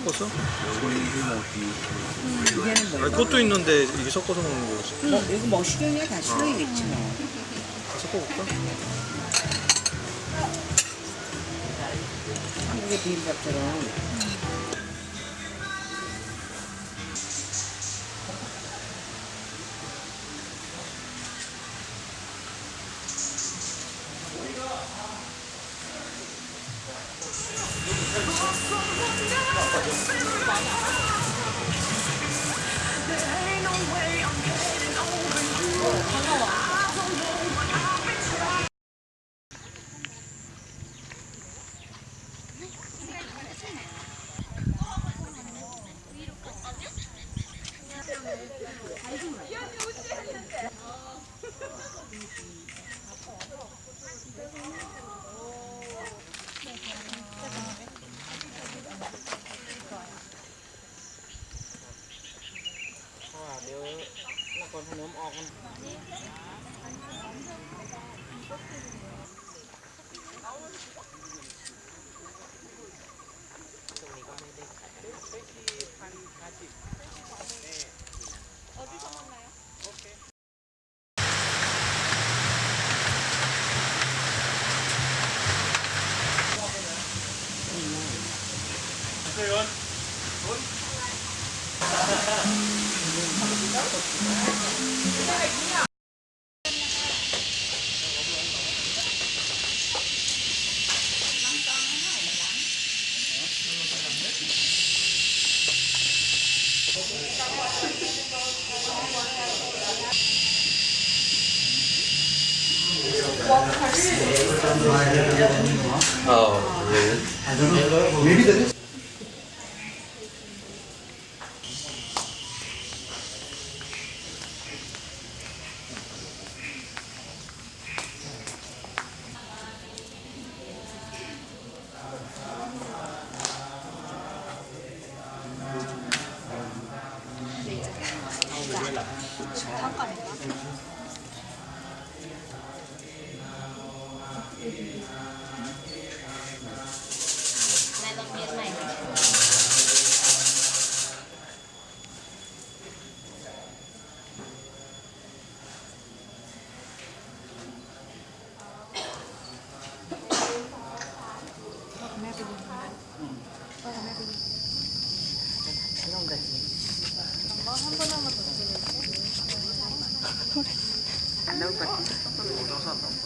섞어서? 이게는 뭐? 아니 그것도 있는데 이게 섞어서 먹는 거지 뭐 이거 뭐 식용유에 다 식용이겠지 뭐. 섞어볼까? 한국의 비빔밥처럼. 먹은 아 예. 그런 안 나올 것 같은데.